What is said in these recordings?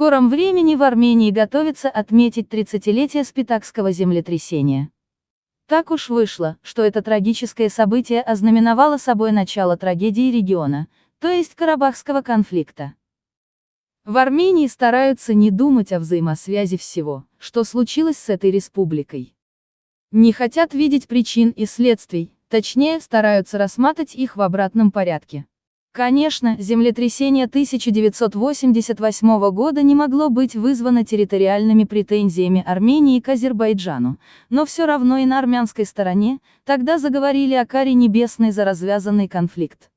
скором времени в Армении готовится отметить 30-летие Спитакского землетрясения. Так уж вышло, что это трагическое событие ознаменовало собой начало трагедии региона, то есть Карабахского конфликта. В Армении стараются не думать о взаимосвязи всего, что случилось с этой республикой. Не хотят видеть причин и следствий, точнее стараются рассматривать их в обратном порядке. Конечно, землетрясение 1988 года не могло быть вызвано территориальными претензиями Армении к Азербайджану, но все равно и на армянской стороне, тогда заговорили о каре небесной за развязанный конфликт.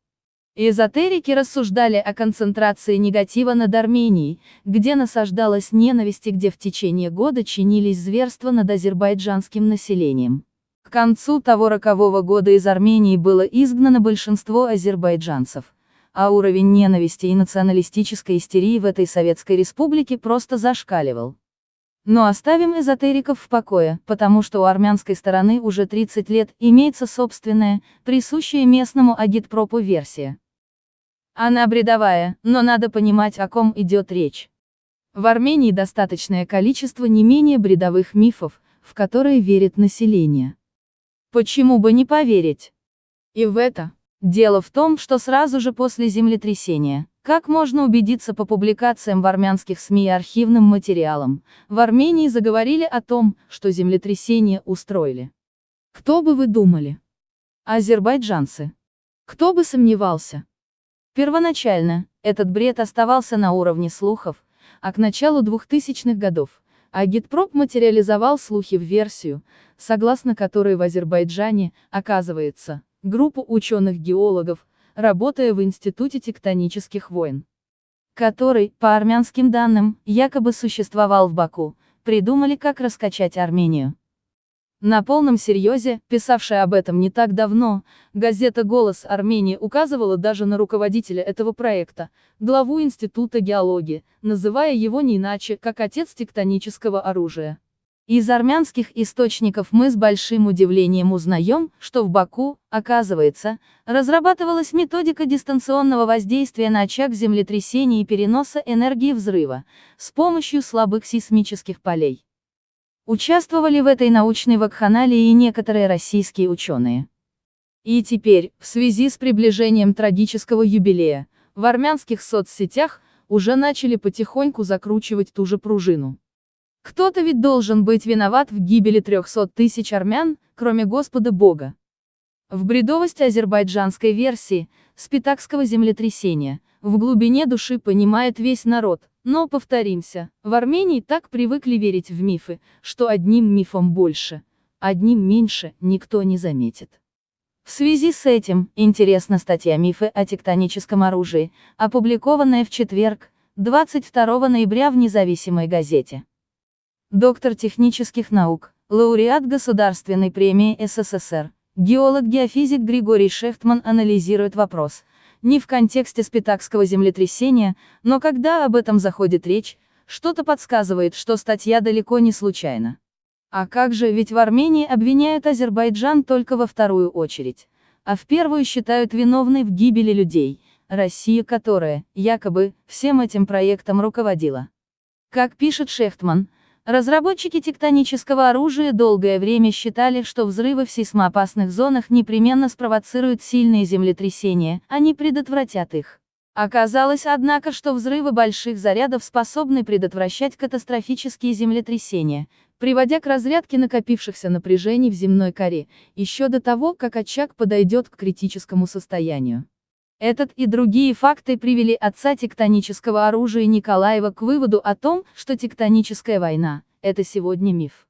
Эзотерики рассуждали о концентрации негатива над Арменией, где насаждалась ненависть и где в течение года чинились зверства над азербайджанским населением. К концу того рокового года из Армении было изгнано большинство азербайджанцев а уровень ненависти и националистической истерии в этой Советской Республике просто зашкаливал. Но оставим эзотериков в покое, потому что у армянской стороны уже 30 лет имеется собственная, присущая местному агитпропу версия. Она бредовая, но надо понимать, о ком идет речь. В Армении достаточное количество не менее бредовых мифов, в которые верит население. Почему бы не поверить? И в это, Дело в том, что сразу же после землетрясения, как можно убедиться по публикациям в армянских СМИ и архивным материалам, в Армении заговорили о том, что землетрясение устроили. Кто бы вы думали? Азербайджанцы. Кто бы сомневался? Первоначально, этот бред оставался на уровне слухов, а к началу 2000-х годов, Агитпроп материализовал слухи в версию, согласно которой в Азербайджане, оказывается, группу ученых-геологов, работая в Институте тектонических войн, который, по армянским данным, якобы существовал в Баку, придумали, как раскачать Армению. На полном серьезе, писавшая об этом не так давно, газета «Голос Армении» указывала даже на руководителя этого проекта, главу Института геологии, называя его не иначе, как отец тектонического оружия. Из армянских источников мы с большим удивлением узнаем, что в Баку, оказывается, разрабатывалась методика дистанционного воздействия на очаг землетрясения и переноса энергии взрыва, с помощью слабых сейсмических полей. Участвовали в этой научной вакханалии и некоторые российские ученые. И теперь, в связи с приближением трагического юбилея, в армянских соцсетях, уже начали потихоньку закручивать ту же пружину. Кто-то ведь должен быть виноват в гибели 300 тысяч армян, кроме Господа Бога. В бредовость азербайджанской версии, спитакского землетрясения, в глубине души понимает весь народ, но повторимся, в Армении так привыкли верить в мифы, что одним мифом больше, одним меньше, никто не заметит. В связи с этим, интересна статья «Мифы о тектоническом оружии», опубликованная в четверг, 22 ноября в независимой газете доктор технических наук, лауреат Государственной премии СССР, геолог-геофизик Григорий Шефтман анализирует вопрос, не в контексте спитакского землетрясения, но когда об этом заходит речь, что-то подсказывает, что статья далеко не случайна. А как же, ведь в Армении обвиняют Азербайджан только во вторую очередь, а в первую считают виновной в гибели людей, Россия которая, якобы, всем этим проектом руководила. Как пишет Шефтман, Разработчики тектонического оружия долгое время считали, что взрывы в сейсмоопасных зонах непременно спровоцируют сильные землетрясения, а не предотвратят их. Оказалось, однако, что взрывы больших зарядов способны предотвращать катастрофические землетрясения, приводя к разрядке накопившихся напряжений в земной коре, еще до того, как очаг подойдет к критическому состоянию. Этот и другие факты привели отца тектонического оружия Николаева к выводу о том, что тектоническая война – это сегодня миф.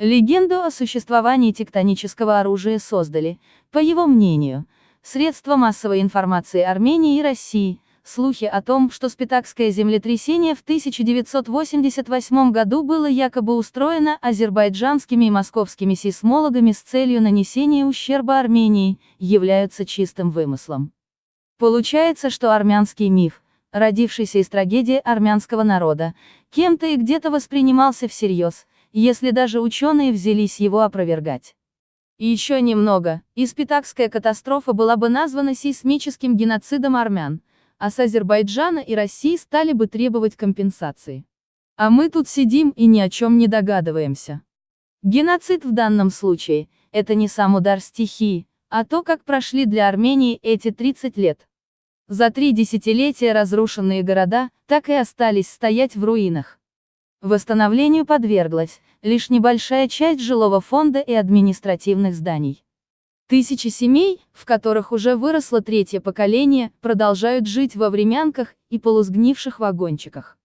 Легенду о существовании тектонического оружия создали, по его мнению, средства массовой информации Армении и России, слухи о том, что Спитакское землетрясение в 1988 году было якобы устроено азербайджанскими и московскими сейсмологами с целью нанесения ущерба Армении, являются чистым вымыслом. Получается, что армянский миф, родившийся из трагедии армянского народа, кем-то и где-то воспринимался всерьез, если даже ученые взялись его опровергать. Еще немного, и Спитакская катастрофа была бы названа сейсмическим геноцидом армян, а с Азербайджана и России стали бы требовать компенсации. А мы тут сидим и ни о чем не догадываемся. Геноцид в данном случае – это не сам удар стихии, а то, как прошли для Армении эти 30 лет. За три десятилетия разрушенные города так и остались стоять в руинах. Восстановлению подверглась лишь небольшая часть жилого фонда и административных зданий. Тысячи семей, в которых уже выросло третье поколение, продолжают жить во времянках и полусгнивших вагончиках.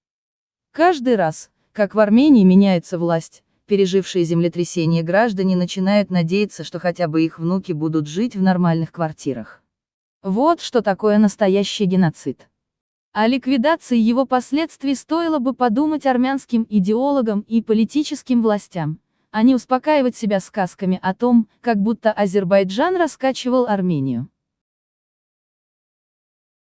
Каждый раз, как в Армении меняется власть, пережившие землетрясение граждане начинают надеяться, что хотя бы их внуки будут жить в нормальных квартирах. Вот что такое настоящий геноцид. О ликвидации его последствий стоило бы подумать армянским идеологам и политическим властям, а не успокаивать себя сказками о том, как будто Азербайджан раскачивал Армению.